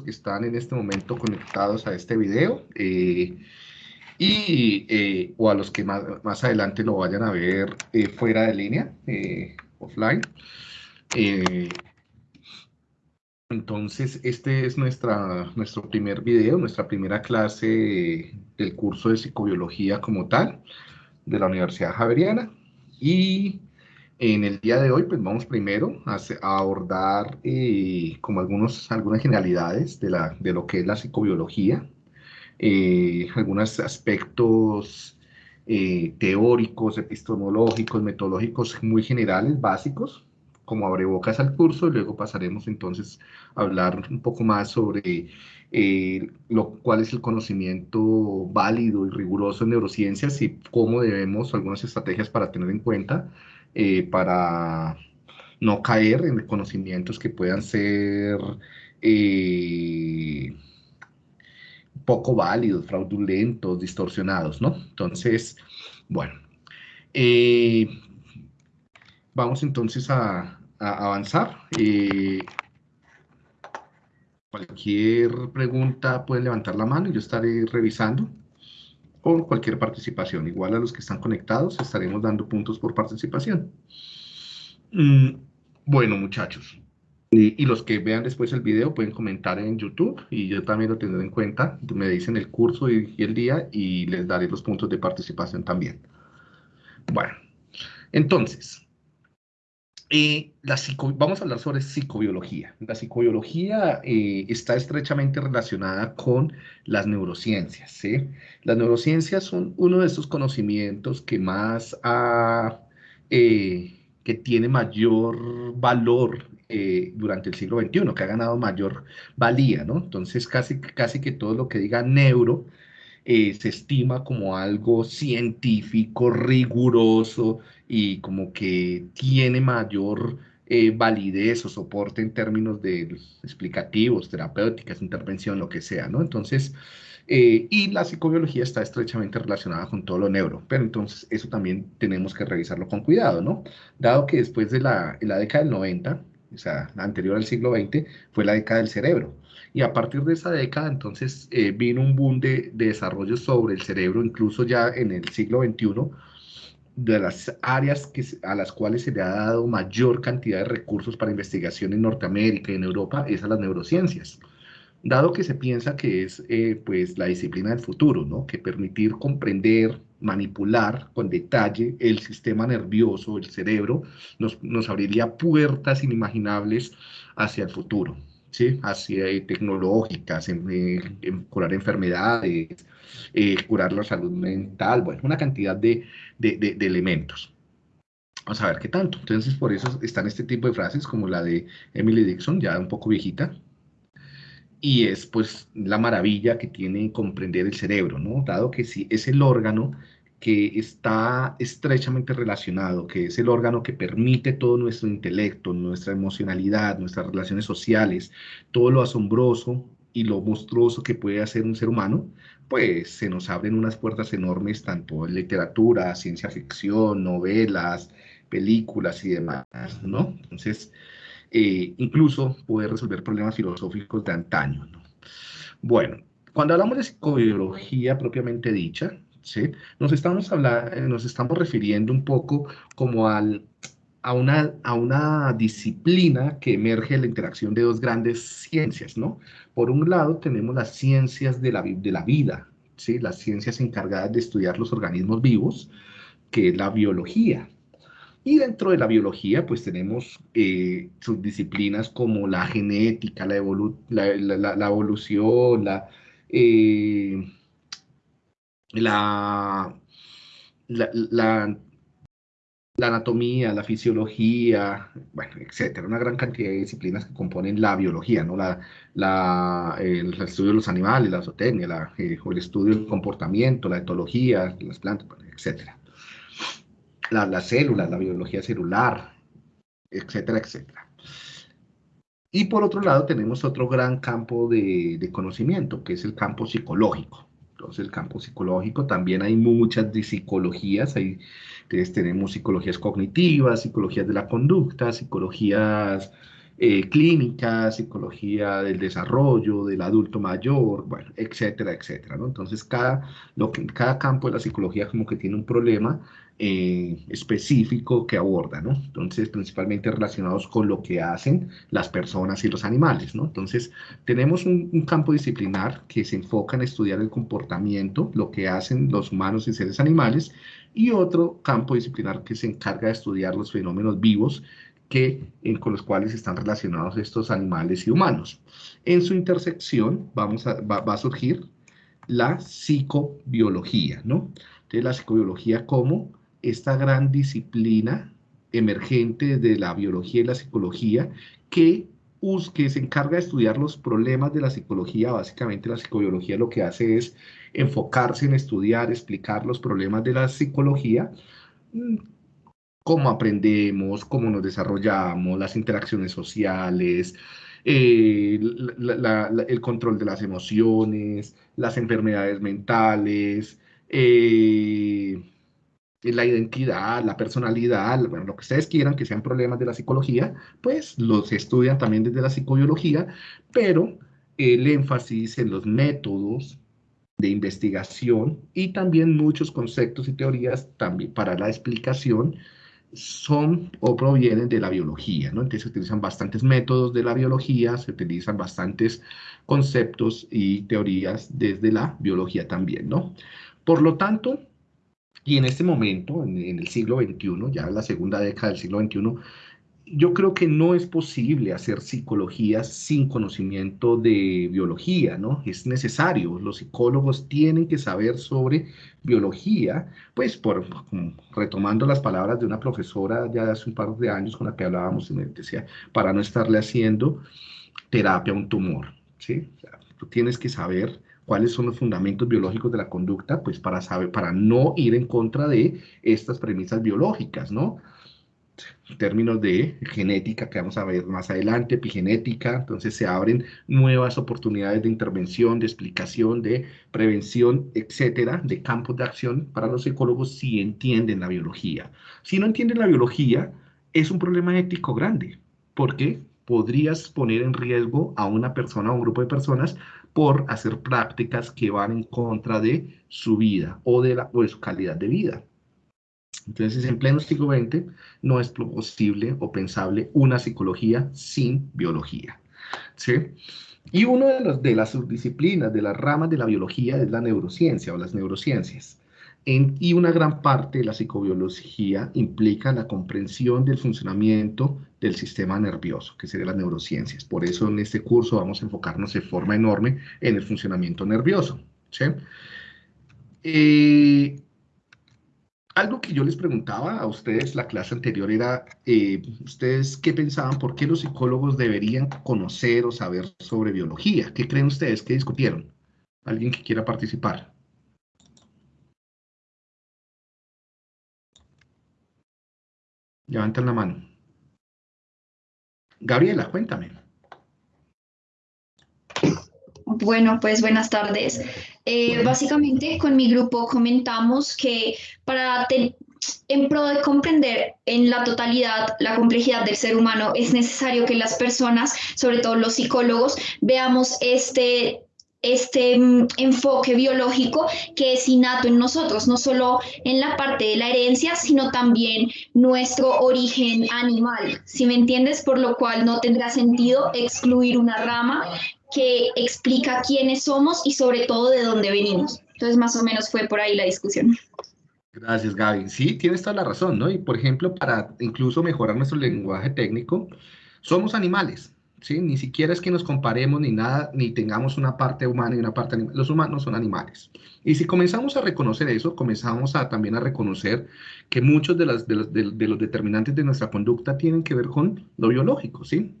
que están en este momento conectados a este video eh, y, eh, o a los que más, más, adelante lo vayan a ver eh, fuera de línea, offline. entonces, este es nuestra, nuestro primer video, nuestra primera clase del curso de psicobiología como tal de la Universidad Javeriana. Y en el día de hoy, pues vamos primero a, abordar eh, como algunos, algunas generalidades de, la, de lo que es la psicobiología, eh, algunos aspectos eh, teóricos, epistemológicos, metodológicos muy generales, básicos, como abrebocas al curso, y luego pasaremos entonces a hablar un poco más sobre lo, cuál es el conocimiento válido y riguroso en neurociencias y cómo debemos, algunas estrategias para tener en cuenta eh, para no caer en conocimientos que puedan ser eh, poco válidos, fraudulentos, distorsionados, ¿no? Entonces, bueno, eh, vamos entonces a, avanzar. cualquier pregunta pueden levantar la mano y yo estaré revisando o cualquier participación. Igual a los que están conectados, estaremos dando puntos por participación. Mm, bueno, muchachos. Y, los que vean después el video pueden comentar en YouTube y yo también lo tendré en cuenta. Me dicen el curso y, y el día y les daré los puntos de participación también. Bueno, entonces, la vamos a hablar sobre psicobiología. La psicobiología eh, está estrechamente relacionada con las neurociencias. Las neurociencias son uno de esos conocimientos que más eh, que tiene mayor valor eh, durante el siglo XXI, que ha ganado mayor valía, ¿no? Entonces, casi, casi que todo lo que diga neuro se estima como algo científico, riguroso, y como que tiene mayor eh, validez o soporte en términos de explicativos, terapéuticas, intervención, lo que sea, ¿no? Entonces, eh, y la psicobiología está estrechamente relacionada con todo lo neuro, pero entonces eso también tenemos que revisarlo con cuidado, ¿no? Dado que después de la, la década del 90, o sea, la anterior al siglo XX, fue la década del cerebro. Y a partir de esa década, entonces, eh, vino un boom de, de desarrollo sobre el cerebro, incluso ya en el siglo XXI, de las áreas que, a las cuales se le ha dado mayor cantidad de recursos para investigación en Norteamérica y en Europa es a las neurociencias, dado que se piensa que es eh, pues la disciplina del futuro, ¿no? que permitir comprender, manipular con detalle el sistema nervioso, el cerebro, nos, nos abriría puertas inimaginables hacia el futuro. ¿Sí? hacia eh, tecnológicas, curar enfermedades, eh, curar la salud mental, bueno, una cantidad de, de, de, elementos. Vamos a ver qué tanto. Entonces, por eso están este tipo de frases como la de Emily Dixon, ya un poco viejita, y es pues la maravilla que tiene comprender el cerebro, ¿no? Dado que si es el órgano que está estrechamente relacionado, que es el órgano que permite todo nuestro intelecto, nuestra emocionalidad, nuestras relaciones sociales, todo lo asombroso y lo monstruoso que puede hacer un ser humano, pues se nos abren unas puertas enormes tanto en literatura, ciencia ficción, novelas, películas y demás, ¿no? Entonces, eh, incluso poder resolver problemas filosóficos de antaño, ¿no? Bueno, cuando hablamos de psicobiología propiamente dicha, ¿sí? Nos estamos, hablando, nos estamos refiriendo un poco como al, a, una, a una disciplina que emerge de la interacción de dos grandes ciencias, ¿no? Por un lado tenemos las ciencias de la, de la vida, ¿sí? Las ciencias encargadas de estudiar los organismos vivos, que es la biología, y dentro de la biología, pues tenemos eh, subdisciplinas como la genética, la, la, evolución, la, eh, la, la, anatomía, la fisiología, bueno, etcétera, una gran cantidad de disciplinas que componen la biología, ¿no? La, la, el estudio de los animales, la zootecnia, la, eh, el estudio del comportamiento, la etología, las plantas, etcétera. La, las células, la biología celular, etcétera, etcétera. Y por otro lado tenemos otro gran campo de, de conocimiento, que es el campo psicológico. Entonces, el campo psicológico también hay muchas psicologías. Ahí tenemos psicologías cognitivas, psicologías de la conducta, psicologías eh, clínica, psicología del desarrollo, del adulto mayor, bueno, etcétera, etcétera. Entonces, cada, lo que, cada campo de la psicología como que tiene un problema eh, específico que aborda, ¿no? Entonces, principalmente relacionados con lo que hacen las personas y los animales, ¿no? Entonces, tenemos un, campo disciplinar que se enfoca en estudiar el comportamiento, lo que hacen los humanos y seres animales, y otro campo disciplinar que se encarga de estudiar los fenómenos vivos que, con los cuales están relacionados estos animales y humanos. En su intersección vamos a, va a surgir la psicobiología, ¿no? Entonces, la psicobiología como esta gran disciplina emergente de la biología y la psicología que, que se encarga de estudiar los problemas de la psicología. Básicamente la psicobiología lo que hace es enfocarse en estudiar, explicar los problemas de la psicología, mm, cómo aprendemos, cómo nos desarrollamos, las interacciones sociales, eh, el control de las emociones, las enfermedades mentales, eh, la identidad, la personalidad, bueno, lo que ustedes quieran que sean problemas de la psicología, pues los estudian también desde la psicobiología, pero el énfasis en los métodos de investigación y también muchos conceptos y teorías también para la explicación son o provienen de la biología, ¿no? Entonces se utilizan bastantes métodos de la biología, se utilizan bastantes conceptos y teorías desde la biología también, ¿no? Por lo tanto, y en este momento, en, el siglo XXI, ya en la segunda década del siglo XXI, yo creo que no es posible hacer psicología sin conocimiento de biología, ¿no? Es necesario, los psicólogos tienen que saber sobre biología, pues por, retomando las palabras de una profesora ya hace un par de años con la que hablábamos, y me decía, para no estarle haciendo terapia a un tumor, ¿sí? Tú tienes que saber cuáles son los fundamentos biológicos de la conducta, pues para saber, para no ir en contra de estas premisas biológicas, ¿no? términos de genética que vamos a ver más adelante, epigenética, entonces se abren nuevas oportunidades de intervención, de explicación, de prevención, etcétera, de campos de acción para los psicólogos si entienden la biología. Si no entienden la biología, es un problema ético grande, porque podrías poner en riesgo a una persona o un grupo de personas por hacer prácticas que van en contra de su vida o de, la, o de su calidad de vida. Entonces, en pleno siglo XX no es posible o pensable una psicología sin biología. ¿sí? Y una de, los, de las subdisciplinas, de las ramas de la biología es la neurociencia o las neurociencias. Y una gran parte de la psicobiología implica la comprensión del funcionamiento del sistema nervioso, que sería las neurociencias. Por eso en este curso vamos a enfocarnos de forma enorme en el funcionamiento nervioso. ¿sí? Eh, algo que yo les preguntaba a ustedes la clase anterior era, eh, ¿ustedes qué pensaban? ¿Por qué los psicólogos deberían conocer o saber sobre biología? ¿Qué creen ustedes? ¿Qué discutieron? ¿Alguien que quiera participar? Levanten la mano. Gabriela, cuéntame. Bueno, pues buenas tardes. Eh, básicamente con mi grupo comentamos que para en pro de comprender en la totalidad la complejidad del ser humano es necesario que las personas, sobre todo los psicólogos, veamos este este mm, enfoque biológico que es innato en nosotros, no solo en la parte de la herencia, sino también nuestro origen animal, si me entiendes, por lo cual no tendrá sentido excluir una rama que explica quiénes somos y sobre todo de dónde venimos. Entonces, más o menos fue por ahí la discusión. Gracias, Gaby. Sí, tienes toda la razón, ¿no? Y por ejemplo, para incluso mejorar nuestro lenguaje técnico, somos animales, ¿sí? Ni siquiera es que nos comparemos ni nada, ni tengamos una parte humana y una parte animal. Los humanos son animales. Y si comenzamos a reconocer eso, comenzamos a, también a reconocer que muchos de, los, de, de los determinantes de nuestra conducta tienen que ver con lo biológico, ¿sí?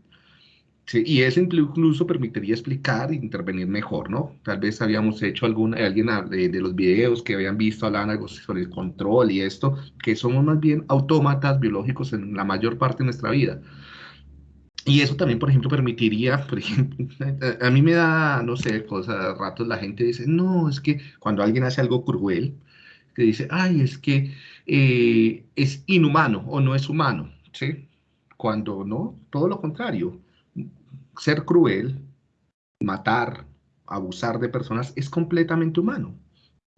Sí, y eso incluso permitiría explicar e intervenir mejor, ¿no? Tal vez habíamos hecho alguna, alguien de, de, los videos que habían visto, hablaban algo sobre el control y esto, que somos más bien autómatas biológicos en la mayor parte de nuestra vida. Y eso también, por ejemplo, permitiría, por ejemplo, a, mí me da, no sé, cosas, a ratos la gente dice, no, es que cuando alguien hace algo cruel, que dice, ay, es que eh, es inhumano o no es humano, ¿sí? Cuando no, todo lo contrario ser cruel, matar, abusar de personas es completamente humano.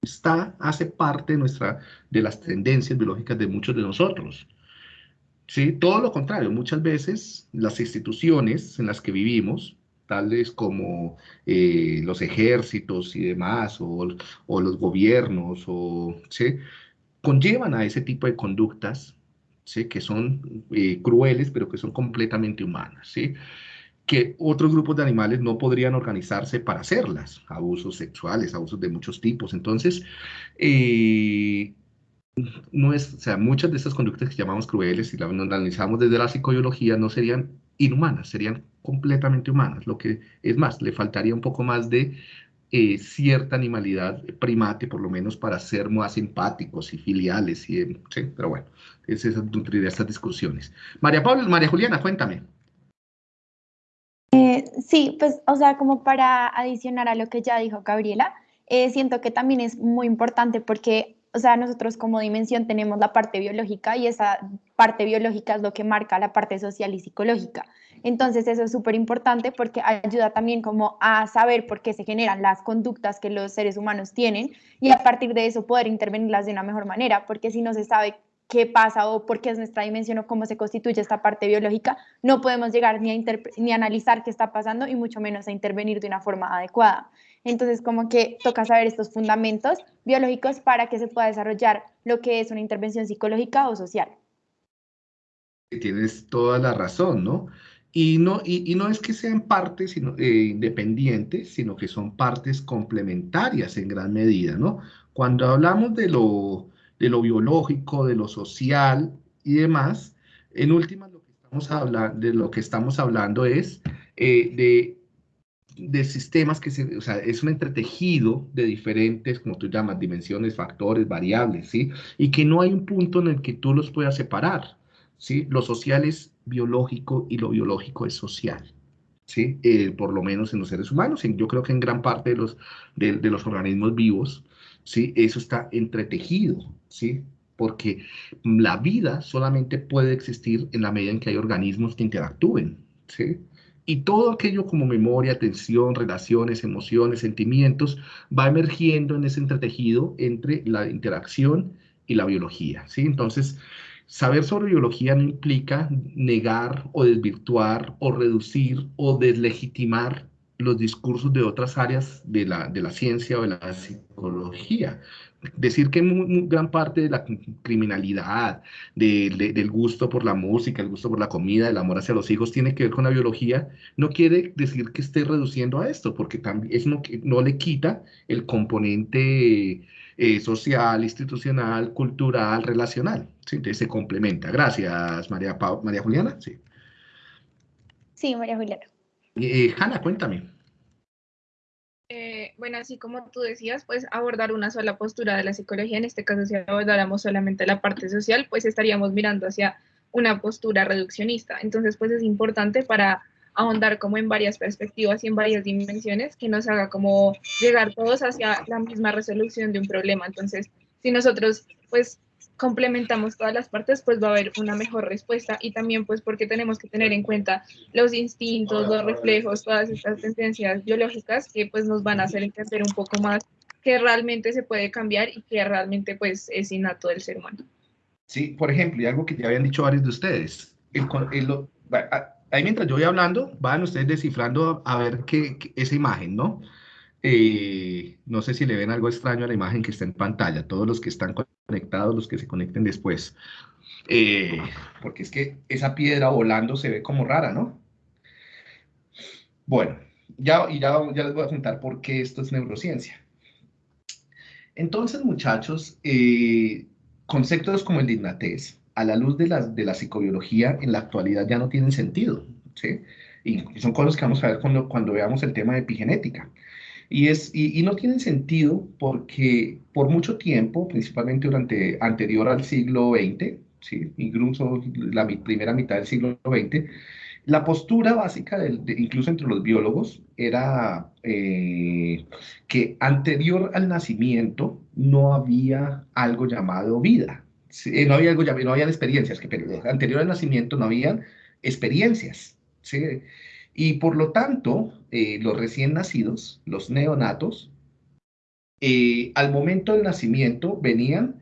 Está, hace parte de, nuestra, de las tendencias biológicas de muchos de nosotros. ¿Sí? Todo lo contrario, muchas veces las instituciones en las que vivimos, tales como eh, los ejércitos y demás, o, los gobiernos, o, ¿sí? conllevan a ese tipo de conductas ¿sí? que son eh, crueles, pero que son completamente humanas. ¿sí? que otros grupos de animales no podrían organizarse para hacerlas, abusos sexuales, abusos de muchos tipos. Entonces, eh, no es, o sea, muchas de estas conductas que llamamos crueles, si las analizamos desde la psicobiología, no serían inhumanas, serían completamente humanas. Lo que es más, le faltaría un poco más de eh, cierta animalidad primate, por lo menos para ser más empáticos y filiales. Y, sí, pero bueno, es esa estas discusiones. María Pablo, María Juliana, cuéntame. Eh, sí, pues, o sea, como para adicionar a lo que ya dijo Gabriela, eh, siento que también es muy importante porque, o sea, nosotros como dimensión tenemos la parte biológica y esa parte biológica es lo que marca la parte social y psicológica. Entonces, eso es súper importante porque ayuda también como a saber por qué se generan las conductas que los seres humanos tienen y a partir de eso poder intervenirlas de una mejor manera, porque si no se sabe qué pasa o por qué es nuestra dimensión o cómo se constituye esta parte biológica, no podemos llegar ni a, ni a analizar qué está pasando y mucho menos a intervenir de una forma adecuada. Entonces, como que toca saber estos fundamentos biológicos para que se pueda desarrollar lo que es una intervención psicológica o social. Tienes toda la razón, ¿no? Y no, y, no es que sean partes sino, eh, independientes, sino que son partes complementarias en gran medida, ¿no? Cuando hablamos de lo, de lo biológico, de lo social y demás, en última lo que estamos hablando, de lo que estamos hablando es eh, de, de, sistemas que se, o sea, es un entretejido de diferentes, como tú llamas, dimensiones, factores, variables, ¿sí? Y que no hay un punto en el que tú los puedas separar, ¿sí? Lo social es biológico y lo biológico es social. ¿Sí? Eh, por lo menos en los seres humanos, yo creo que en gran parte de los, de, de los organismos vivos, ¿sí? Eso está entretejido, ¿sí? Porque la vida solamente puede existir en la medida en que hay organismos que interactúen, ¿sí? Y todo aquello como memoria, atención, relaciones, emociones, sentimientos, va emergiendo en ese entretejido entre la interacción y la biología, ¿sí? Entonces, saber sobre biología no implica negar o desvirtuar o reducir o deslegitimar los discursos de otras áreas de la, de la ciencia o de la psicología. Decir que gran parte de la criminalidad, del gusto por la música, el gusto por la comida, el amor hacia los hijos, tiene que ver con la biología, no quiere decir que esté reduciendo a esto, porque también es no, no le quita el componente eh, social, institucional, cultural, relacional. Entonces se complementa. Gracias, María, María Juliana. Sí. sí, María Juliana. Eh, Hanna, cuéntame. Bueno, así como tú decías, pues abordar una sola postura de la psicología, en este caso si abordáramos solamente la parte social, pues estaríamos mirando hacia una postura reduccionista. Entonces, pues es importante para ahondar como en varias perspectivas y en varias dimensiones que nos haga como llegar todos hacia la misma resolución de un problema. Entonces, si nosotros pues complementamos todas las partes, pues va a haber una mejor respuesta y también pues porque tenemos que tener en cuenta los instintos, los reflejos, todas estas tendencias biológicas que pues nos van a hacer entender un poco más que realmente se puede cambiar y que realmente pues es innato del ser humano. Sí, por ejemplo, y algo que ya habían dicho varios de ustedes, ahí mientras yo voy hablando, van ustedes descifrando a ver qué, esa imagen, ¿no? Eh, no sé si le ven algo extraño a la imagen que está en pantalla, todos los que están conectados, los que se conecten después. Eh, porque es que esa piedra volando se ve como rara, ¿no? Bueno, ya, y ya, ya les voy a contar por qué esto es neurociencia. Entonces, muchachos, eh, conceptos como el de a la luz de la, de la psicobiología, en la actualidad ya no tienen sentido, ¿sí? Y son cosas que vamos a ver cuando, cuando veamos el tema de epigenética. Y, es, y, no tienen sentido porque por mucho tiempo, principalmente durante anterior al siglo XX, ¿sí? incluso la primera mitad del siglo XX, la postura básica, de, incluso entre los biólogos, era eh, que anterior al nacimiento no había algo llamado vida. no había algo llamado, no había experiencias, que anterior al nacimiento no había experiencias. ¿sí? Y por lo tanto, eh, los recién nacidos, los neonatos, eh, al momento del nacimiento venían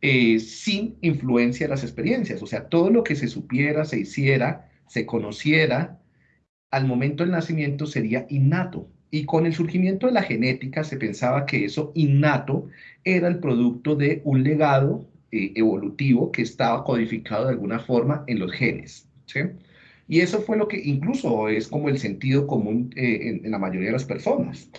eh, sin influencia de las experiencias. O sea, todo lo que se supiera, se hiciera, se conociera, al momento del nacimiento sería innato. Y con el surgimiento de la genética se pensaba que eso innato era el producto de un legado eh, evolutivo que estaba codificado de alguna forma en los genes. ¿sí? Y eso fue lo que incluso es como el sentido común en, en la mayoría de las personas.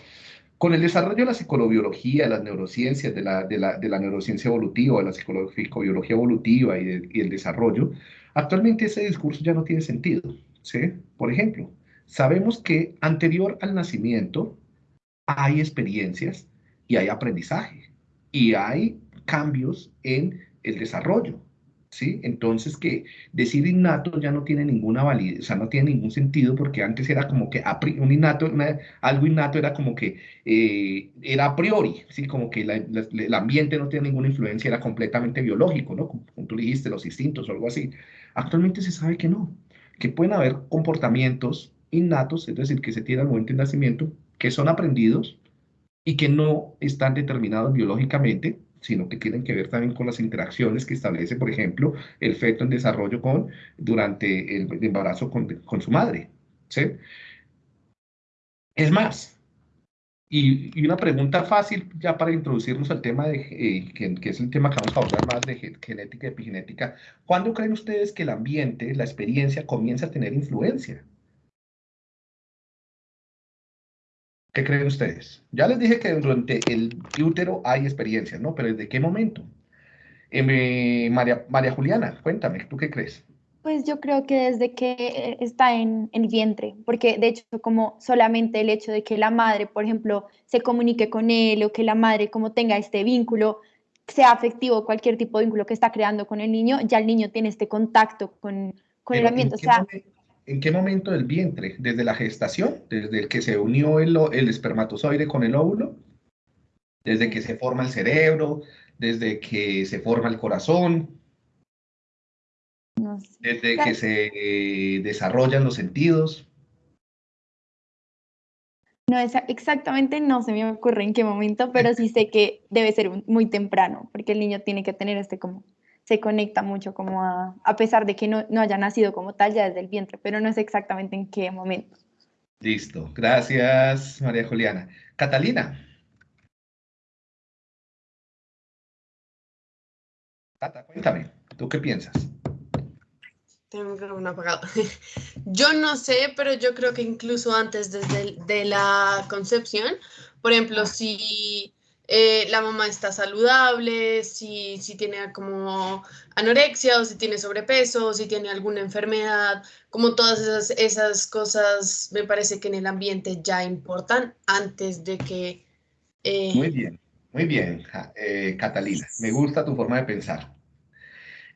Con el desarrollo de la psicobiología, las neurociencias, de la, de de la neurociencia evolutiva, de la psicobiología evolutiva y, y, el desarrollo, actualmente ese discurso ya no tiene sentido. ¿sí? Por ejemplo, sabemos que anterior al nacimiento hay experiencias y hay aprendizaje y hay cambios en el desarrollo. ¿Sí? Entonces que decir innato ya no tiene ninguna validez, o sea, no tiene ningún sentido porque antes era como que un innato, algo innato era como que eh, era a priori, ¿sí? Como que el ambiente no tiene ninguna influencia, era completamente biológico, ¿no? Como, tú dijiste, los instintos o algo así. Actualmente se sabe que no, que pueden haber comportamientos innatos, es decir, que se tienen al momento del nacimiento, que son aprendidos y que no están determinados biológicamente, sino que tienen que ver también con las interacciones que establece, por ejemplo, el feto en desarrollo con, durante el embarazo con, con su madre. ¿sí? Es más, y, y, una pregunta fácil ya para introducirnos al tema de, eh, que, que, es el tema que vamos a hablar más de genética y epigenética, ¿cuándo creen ustedes que el ambiente, la experiencia comienza a tener influencia? ¿Qué creen ustedes? Ya les dije que durante el útero hay experiencias, ¿no? Pero ¿desde qué momento? Eh, María, María Juliana, cuéntame, ¿tú qué crees? Pues yo creo que desde que eh, está en, el vientre, porque de hecho como solamente el hecho de que la madre, por ejemplo, se comunique con él o que la madre como tenga este vínculo, sea afectivo, cualquier tipo de vínculo que está creando con el niño, ya el niño tiene este contacto con, con el ambiente. O sea, ¿En qué momento del vientre? ¿Desde la gestación? ¿Desde el que se unió el, el espermatozoide con el óvulo? ¿Desde que se forma el cerebro? ¿Desde que se forma el corazón? ¿Desde que se eh, desarrollan los sentidos? No, exactamente no se me ocurre en qué momento, pero sí sé que debe ser muy temprano, porque el niño tiene que tener este como se conecta mucho como a, a pesar de que no, no, haya nacido como tal ya desde el vientre, pero no sé exactamente en qué momento. Listo, gracias María Juliana. Catalina. Cata, cuéntame, ¿tú qué piensas? Tengo un apagado. Yo no sé, pero yo creo que incluso antes desde de la concepción, por ejemplo, si eh, la mamá está saludable, si, si tiene como anorexia o si tiene sobrepeso, o si tiene alguna enfermedad, como todas esas, esas cosas me parece que en el ambiente ya importan antes de que... Eh, muy bien, muy bien, eh, Catalina, me gusta tu forma de pensar.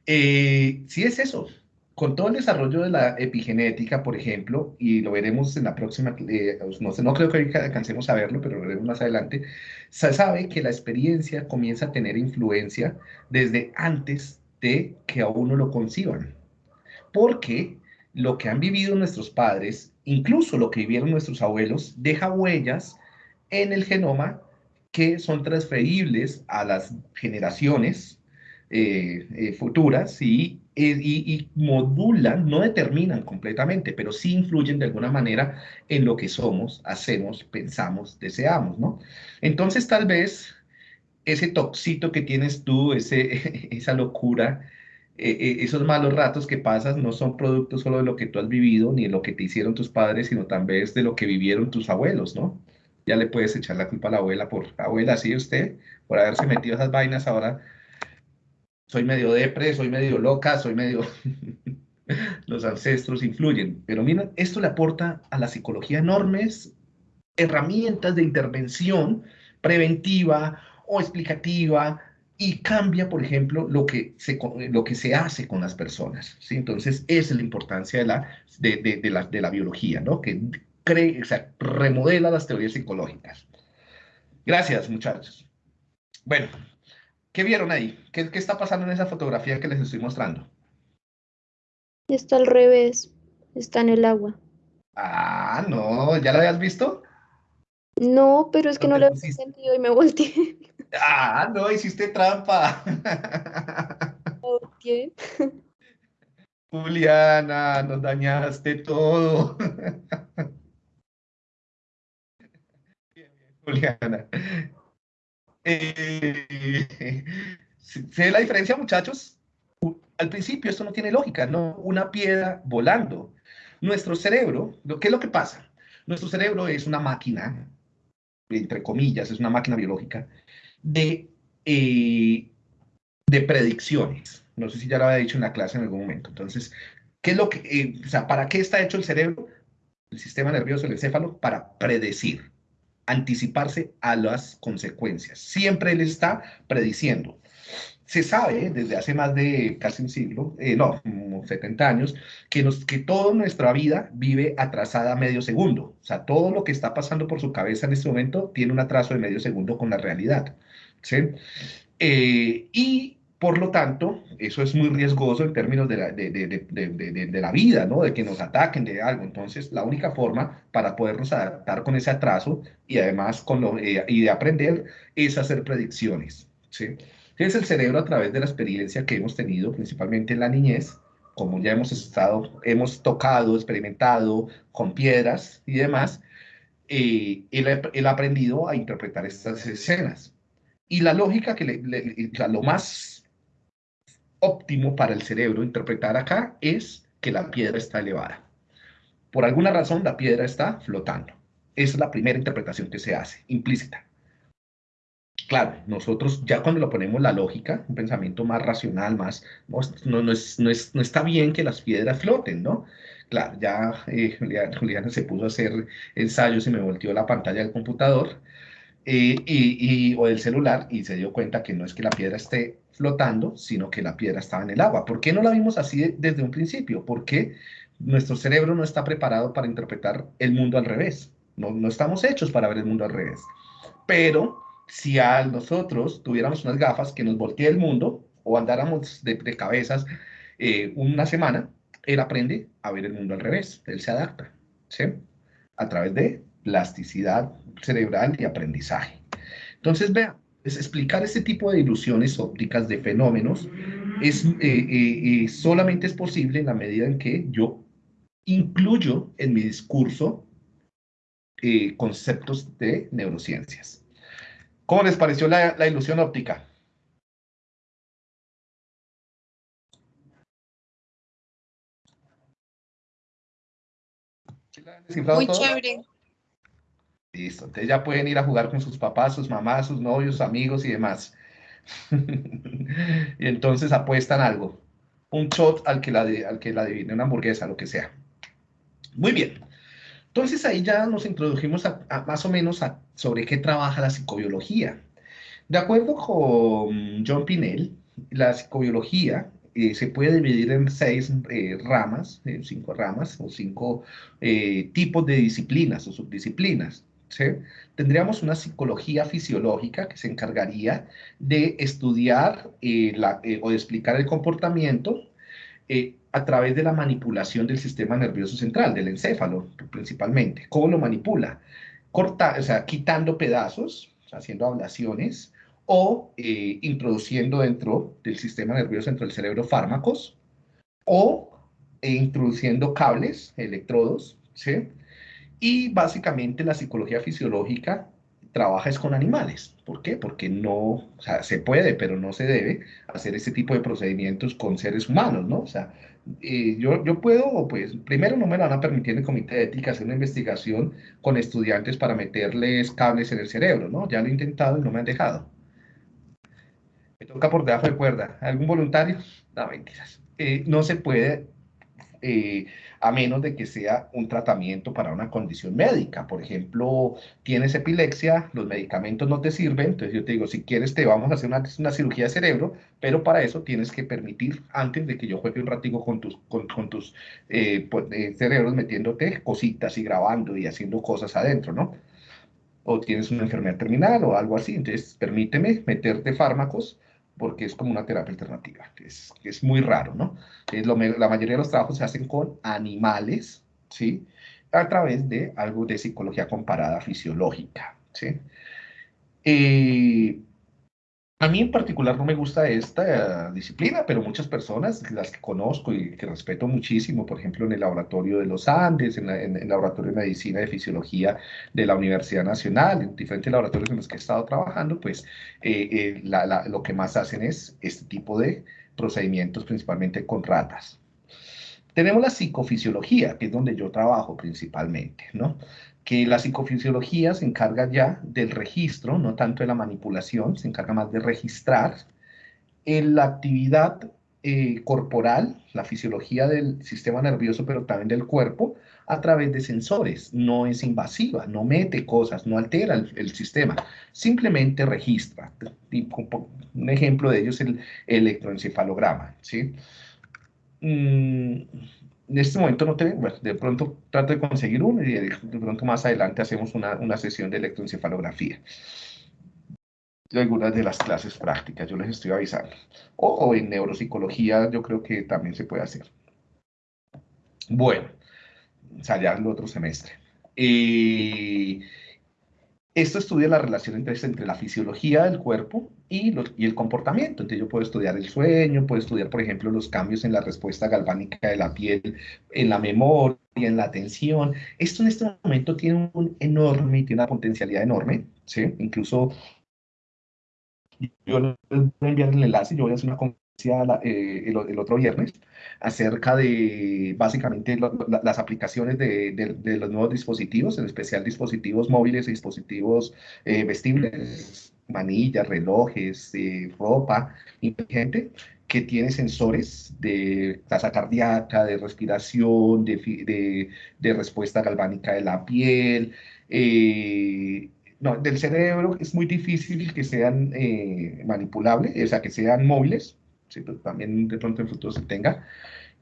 sí es eso, con todo el desarrollo de la epigenética, por ejemplo, y lo veremos en la próxima, eh, no, sé, no creo que alcancemos a verlo, pero lo veremos más adelante, se sabe que la experiencia comienza a tener influencia desde antes de que a uno lo conciban. Porque lo que han vivido nuestros padres, incluso lo que vivieron nuestros abuelos, deja huellas en el genoma que son transferibles a las generaciones eh, eh, futuras y y, modulan, no determinan completamente, pero sí influyen de alguna manera en lo que somos, hacemos, pensamos, deseamos, ¿no? Entonces tal vez ese toxito que tienes tú, ese, esa locura, e, e, esos malos ratos que pasas no son producto solo de lo que tú has vivido ni de lo que te hicieron tus padres, sino también de lo que vivieron tus abuelos, ¿no? Ya le puedes echar la culpa a la abuela por, abuela, sí, usted, por haberse metido esas vainas ahora soy medio depre, soy medio loca, soy medio... Los ancestros influyen, pero mira, esto le aporta a la psicología enormes herramientas de intervención preventiva o explicativa y cambia, por ejemplo, lo que se, lo que se hace con las personas. ¿sí? Entonces, esa es la importancia de la, de, la, de la biología, ¿no? que cree, o sea, remodela las teorías psicológicas. Gracias, muchachos. Bueno, ¿Qué vieron ahí? ¿Qué, está pasando en esa fotografía que les estoy mostrando? Está al revés, está en el agua. Ah, no, ¿ya la habías visto? No, pero es que No no, le pusiste. sentido y me volteé. Ah, no, hiciste trampa. ¿Qué? Juliana, nos dañaste todo. Bien, bien, Juliana. Eh, ¿se ve la diferencia, muchachos? Al principio esto no tiene lógica, no una piedra volando. Nuestro cerebro, ¿qué es lo que pasa? Nuestro cerebro es una máquina, entre comillas, es una máquina biológica, de, eh, de predicciones. No sé si ya lo había dicho en la clase en algún momento. Entonces, ¿qué es lo que, eh, o sea, para qué está hecho el cerebro, el sistema nervioso, el encéfalo? Para predecir, anticiparse a las consecuencias. Siempre él está prediciendo. Se sabe desde hace más de casi un siglo, eh, no, como 70 años, que, nos, que toda nuestra vida vive atrasada medio segundo. O sea, todo lo que está pasando por su cabeza en este momento tiene un atraso de medio segundo con la realidad. ¿sí? Eh, y por lo tanto, eso es muy riesgoso en términos de la, de, de, de, la vida, ¿no? De que nos ataquen de algo. Entonces, la única forma para podernos adaptar con ese atraso y además con lo, eh, y de aprender es hacer predicciones, ¿sí? Entonces, el cerebro a través de la experiencia que hemos tenido, principalmente en la niñez, como ya hemos estado, hemos tocado, experimentado con piedras y demás, eh, él, él ha aprendido a interpretar estas escenas. Y la lógica que le, le, sea, lo más óptimo para el cerebro interpretar acá es que la piedra está elevada. Por alguna razón la piedra está flotando. Esa es la primera interpretación que se hace, implícita. Claro, nosotros ya cuando lo ponemos la lógica, un pensamiento más racional, más, no, no, es, no, es, no está bien que las piedras floten, ¿no? Claro, ya eh, Juliana, Juliana, se puso a hacer ensayos y me volteó la pantalla del computador eh, y, o del celular y se dio cuenta que no es que la piedra esté flotando, sino que la piedra estaba en el agua. ¿Por qué no la vimos así desde un principio? Porque nuestro cerebro no está preparado para interpretar el mundo al revés. No, no estamos hechos para ver el mundo al revés. Pero si a nosotros tuviéramos unas gafas que nos voltee el mundo o andáramos de, de cabezas eh, una semana, él aprende a ver el mundo al revés, él se adapta, ¿sí? A través de plasticidad cerebral y aprendizaje. Entonces, vean, es explicar este tipo de ilusiones ópticas de fenómenos es, eh, eh, solamente es posible en la medida en que yo incluyo en mi discurso eh, conceptos de neurociencias. ¿Cómo les pareció la, la ilusión óptica? Muy todo? chévere. Listo, entonces ya pueden ir a jugar con sus papás, sus mamás, sus novios, amigos y demás. y entonces apuestan algo. Un shot al que la, al que la adivine, una hamburguesa, lo que sea. Muy bien. Entonces ahí ya nos introdujimos a, más o menos a, sobre qué trabaja la psicobiología. De acuerdo con John Pinel, la psicobiología eh, se puede dividir en seis eh, ramas, eh, cinco ramas o cinco tipos de disciplinas o subdisciplinas. ¿Sí? Tendríamos una psicología fisiológica que se encargaría de estudiar la, o de explicar el comportamiento a través de la manipulación del sistema nervioso central, del encéfalo principalmente. ¿Cómo lo manipula? Corta, o sea, quitando pedazos, haciendo ablaciones, o eh, introduciendo dentro del sistema nervioso, dentro del cerebro, fármacos, o eh, introduciendo cables, electrodos, ¿sí? Y básicamente la psicología fisiológica trabaja es con animales. ¿Por qué? Porque no, o sea, se puede, pero no se debe hacer ese tipo de procedimientos con seres humanos, ¿no? O sea, eh, yo, yo puedo, pues, primero no me lo van a permitir en el comité de ética hacer una investigación con estudiantes para meterles cables en el cerebro, ¿no? Ya lo he intentado y no me han dejado. Me toca por debajo de cuerda. ¿Algún voluntario? No, mentiras. Eh, no se puede, eh, a menos de que sea un tratamiento para una condición médica. Por ejemplo, tienes epilepsia, los medicamentos no te sirven, entonces yo te digo, si quieres te vamos a hacer una, cirugía de cerebro, pero para eso tienes que permitir, antes de que yo juegue un ratico con tus, con, con eh, pues, cerebros, metiéndote cositas y grabando y haciendo cosas adentro, ¿no? O tienes una enfermedad terminal o algo así, entonces permíteme meterte fármacos porque es como una terapia alternativa, es, es muy raro, ¿no? Es lo, la mayoría de los trabajos se hacen con animales, ¿sí? a través de algo de psicología comparada fisiológica. ¿sí? Eh, a mí en particular no me gusta esta disciplina, pero muchas personas, las que conozco y que respeto muchísimo, por ejemplo, en el laboratorio de los Andes, en, el laboratorio de medicina y fisiología de la Universidad Nacional, en diferentes laboratorios en los que he estado trabajando, pues eh, eh, lo que más hacen es este tipo de procedimientos, principalmente con ratas. Tenemos la psicofisiología, que es donde yo trabajo principalmente, ¿no? Que la psicofisiología se encarga ya del registro, no tanto de la manipulación, se encarga más de registrar en la actividad eh, corporal, la fisiología del sistema nervioso, pero también del cuerpo, a través de sensores. No es invasiva, no mete cosas, no altera el, sistema, simplemente registra. Un ejemplo de ello es el electroencefalograma. ¿sí? Mm, en este momento no tengo, bueno, de pronto trato de conseguir uno y de, pronto más adelante hacemos una, una sesión de electroencefalografía. De algunas de las clases prácticas, yo les estoy avisando. O, en neuropsicología yo creo que también se puede hacer. Bueno, ya el otro semestre. Eh, esto estudia la relación entre, entre la fisiología del cuerpo y, y, el comportamiento. Entonces yo puedo estudiar el sueño, puedo estudiar, por ejemplo, los cambios en la respuesta galvánica de la piel, en la memoria, en la atención. Esto en este momento tiene un enorme, tiene una potencialidad enorme, ¿sí? Incluso yo voy a enviar el enlace, yo voy a hacer una eh, el, otro viernes acerca de básicamente las aplicaciones de, los nuevos dispositivos, en especial dispositivos móviles dispositivos eh, vestibles, manillas, relojes, eh, ropa inteligente que tiene sensores de tasa cardíaca, de respiración, de, de respuesta galvánica de la piel, no, del cerebro es muy difícil que sean manipulables, o sea, que sean móviles, también de pronto en futuro se tenga.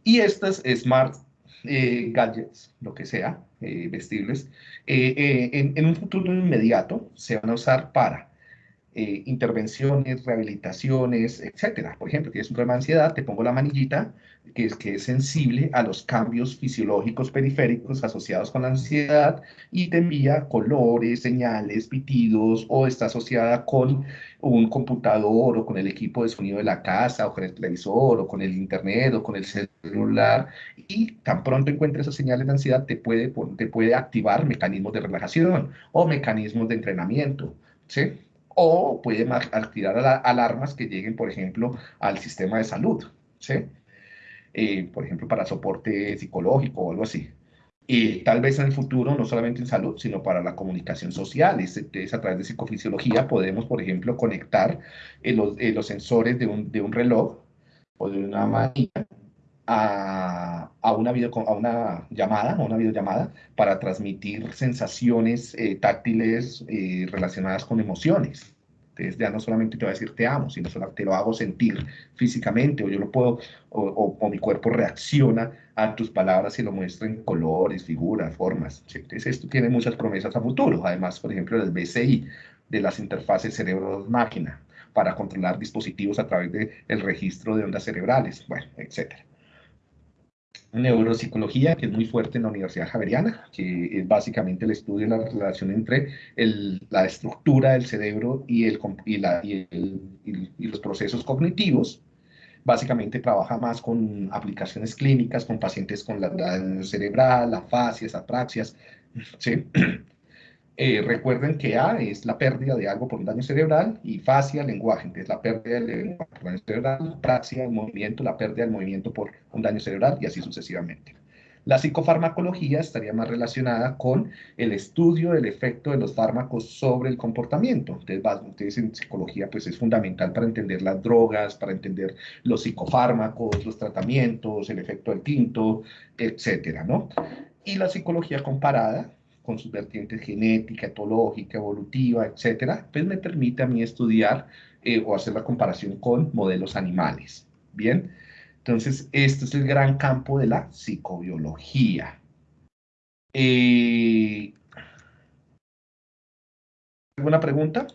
Y estas smart eh, gadgets, lo que sea, eh, vestibles, eh, en, un futuro inmediato se van a usar para intervenciones, rehabilitaciones, etcétera. Por ejemplo, tienes un problema de ansiedad, te pongo la manillita, que es, que es sensible a los cambios fisiológicos periféricos asociados con la ansiedad y te envía colores, señales, pitidos o está asociada con un computador o con el equipo de sonido de la casa o con el televisor o con el internet o con el celular y tan pronto encuentres esas señales de ansiedad te puede, te puede activar mecanismos de relajación o mecanismos de entrenamiento, ¿sí? O puede activar alarmas que lleguen, por ejemplo, al sistema de salud, ¿sí? Eh, por ejemplo, para soporte psicológico o algo así. Y tal vez en el futuro, no solamente en salud, sino para la comunicación social. Es, es a través de psicofisiología podemos, por ejemplo, conectar eh, los, eh, los, sensores de un, de un, reloj o de una máquina a, una video, a una llamada, a una videollamada, para transmitir sensaciones táctiles relacionadas con emociones. Entonces ya no solamente te voy a decir te amo, sino solo te lo hago sentir físicamente, o yo lo puedo, o, o, mi cuerpo reacciona a tus palabras y lo muestra en colores, figuras, formas. Entonces esto tiene muchas promesas a futuro. Además, por ejemplo, del BCI, de las interfaces cerebro-máquina, para controlar dispositivos a través del el registro de ondas cerebrales, bueno, etcétera neuropsicología, que es muy fuerte en la Universidad Javeriana, que es básicamente el estudio de la relación entre la estructura del cerebro y, la, los procesos cognitivos. Básicamente trabaja más con aplicaciones clínicas, con pacientes con la daño cerebral, afasias, apraxias, ¿sí? Eh, recuerden que A es la pérdida de algo por un daño cerebral y fascia, lenguaje, entonces la pérdida del lenguaje por daño cerebral, praxia, el movimiento, la pérdida del movimiento por un daño cerebral y así sucesivamente. La psicofarmacología estaría más relacionada con el estudio del efecto de los fármacos sobre el comportamiento. Entonces, en psicología pues es fundamental para entender las drogas, para entender los psicofármacos, los tratamientos, el efecto del tinto, etcétera, ¿no? Y la psicología comparada con sus vertientes genética, etológica, evolutiva, etcétera, pues me permite a mí estudiar eh, o hacer la comparación con modelos animales. Bien, entonces este es el gran campo de la psicobiología. Eh, ¿Alguna pregunta?